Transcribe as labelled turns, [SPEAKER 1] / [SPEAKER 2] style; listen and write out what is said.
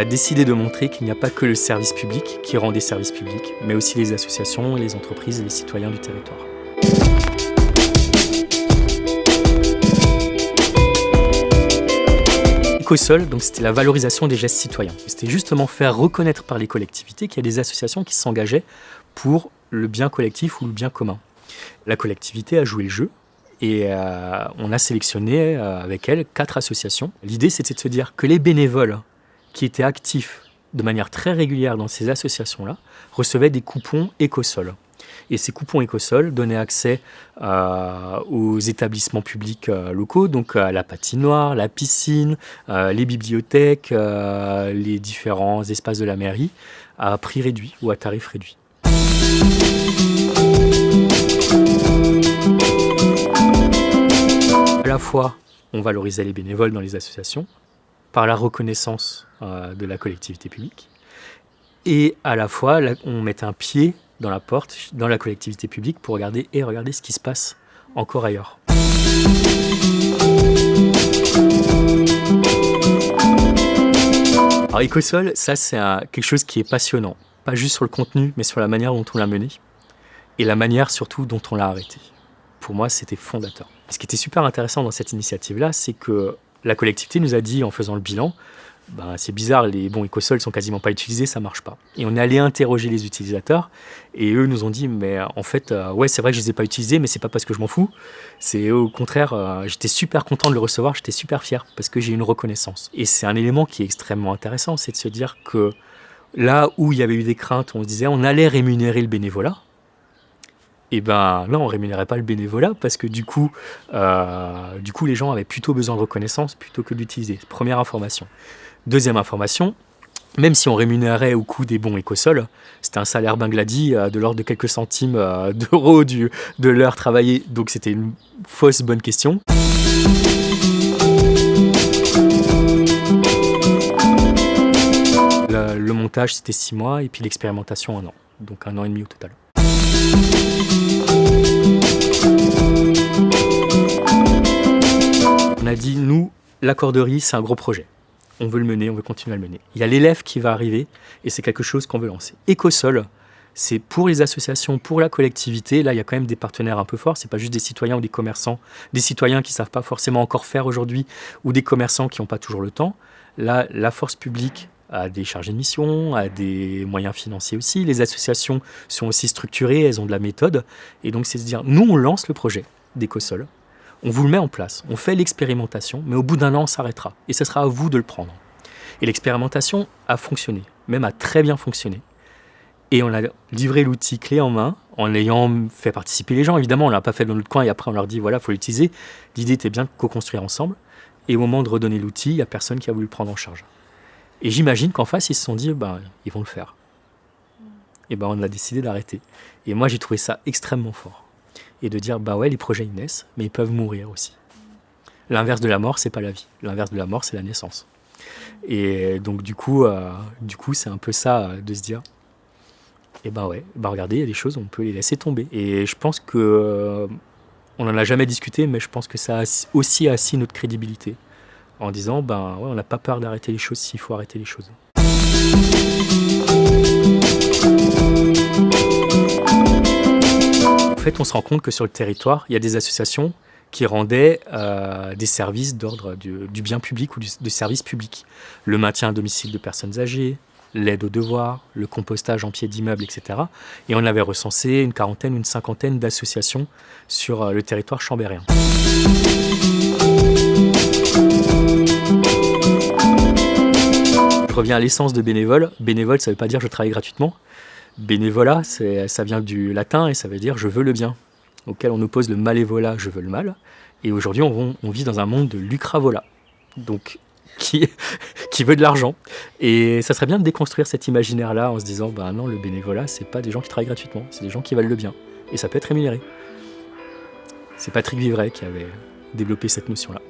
[SPEAKER 1] a décidé de montrer qu'il n'y a pas que le service public qui rend des services publics, mais aussi les associations, les entreprises et les citoyens du territoire. Écosol, donc c'était la valorisation des gestes citoyens. C'était justement faire reconnaître par les collectivités qu'il y a des associations qui s'engageaient pour le bien collectif ou le bien commun. La collectivité a joué le jeu et euh, on a sélectionné euh, avec elle quatre associations. L'idée c'était de se dire que les bénévoles qui étaient actifs de manière très régulière dans ces associations-là recevaient des coupons écosol. Et ces coupons écosol donnaient accès euh, aux établissements publics locaux, donc à la patinoire, la piscine, les bibliothèques, les différents espaces de la mairie, à prix réduit ou à tarif réduit. À la fois, on valorisait les bénévoles dans les associations par la reconnaissance euh, de la collectivité publique et à la fois, on mettait un pied dans la porte, dans la collectivité publique pour regarder et regarder ce qui se passe encore ailleurs. Alors Ecosol, ça c'est quelque chose qui est passionnant pas juste sur le contenu, mais sur la manière dont on l'a mené, et la manière surtout dont on l'a arrêté. Pour moi, c'était fondateur. Ce qui était super intéressant dans cette initiative-là, c'est que la collectivité nous a dit, en faisant le bilan, bah, c'est bizarre, les bons écosols sont quasiment pas utilisés, ça marche pas. Et on est allé interroger les utilisateurs, et eux nous ont dit, mais en fait, euh, ouais, c'est vrai que je les ai pas utilisés, mais c'est pas parce que je m'en fous. C'est au contraire, euh, j'étais super content de le recevoir, j'étais super fier, parce que j'ai une reconnaissance. Et c'est un élément qui est extrêmement intéressant, c'est de se dire que Là où il y avait eu des craintes, on se disait on allait rémunérer le bénévolat. Et ben là, on rémunérait pas le bénévolat parce que du coup, euh, du coup, les gens avaient plutôt besoin de reconnaissance plutôt que d'utiliser. Première information. Deuxième information, même si on rémunérait au coût des bons écosols, c'était un salaire Bangladi euh, de l'ordre de quelques centimes euh, d'euros de l'heure travaillée, donc c'était une fausse bonne question. le montage, c'était six mois, et puis l'expérimentation, un an. Donc un an et demi au total. Nous, l'accorderie, c'est un gros projet. On veut le mener, on veut continuer à le mener. Il y a l'élève qui va arriver, et c'est quelque chose qu'on veut lancer. Écosol, c'est pour les associations, pour la collectivité. Là, il y a quand même des partenaires un peu forts. C'est pas juste des citoyens ou des commerçants, des citoyens qui savent pas forcément encore faire aujourd'hui, ou des commerçants qui n'ont pas toujours le temps. Là, la force publique, à des chargés de mission, à des moyens financiers aussi. Les associations sont aussi structurées, elles ont de la méthode. Et donc, c'est se dire, nous, on lance le projet d'Ecosol, on vous le met en place, on fait l'expérimentation, mais au bout d'un an, on s'arrêtera. Et ce sera à vous de le prendre. Et l'expérimentation a fonctionné, même a très bien fonctionné. Et on a livré l'outil clé en main en ayant fait participer les gens. Évidemment, on ne l'a pas fait dans notre coin et après on leur dit voilà, il faut l'utiliser. L'idée était bien de co-construire ensemble. Et au moment de redonner l'outil, il n'y a personne qui a voulu le prendre en charge. Et j'imagine qu'en face, ils se sont dit, bah, ils vont le faire. Et ben, on a décidé d'arrêter. Et moi, j'ai trouvé ça extrêmement fort. Et de dire, bah ouais, les projets, ils naissent, mais ils peuvent mourir aussi. L'inverse de la mort, c'est pas la vie. L'inverse de la mort, c'est la naissance. Et donc, du coup, euh, du coup, c'est un peu ça, euh, de se dire, et ben ouais, bah regardez, il y a des choses, on peut les laisser tomber. Et je pense que, euh, on n'en a jamais discuté, mais je pense que ça a aussi assis notre crédibilité en disant ben ouais, on n'a pas peur d'arrêter les choses s'il faut arrêter les choses. On se rend compte que sur le territoire, il y a des associations qui rendaient euh, des services d'ordre du, bien public ou du, service public. Le maintien à domicile de personnes âgées, l'aide aux devoirs, le compostage en pied d'immeubles, etc. Et on avait recensé une quarantaine, une cinquantaine d'associations sur euh, le territoire chambérien. Je reviens à l'essence de bénévole. Bénévole, ça ne veut pas dire je travaille gratuitement. Bénévolat, ça vient du latin et ça veut dire je veux le bien, auquel on oppose le malévolat, je veux le mal. Et aujourd'hui, on, vit dans un monde de lucravola, donc qui, veut de l'argent. Et ça serait bien de déconstruire cet imaginaire-là en se disant, bah non, le bénévolat, c'est pas des gens qui travaillent gratuitement, c'est des gens qui valent le bien. Et ça peut être rémunéré. C'est Patrick Vivray qui avait développé cette notion-là.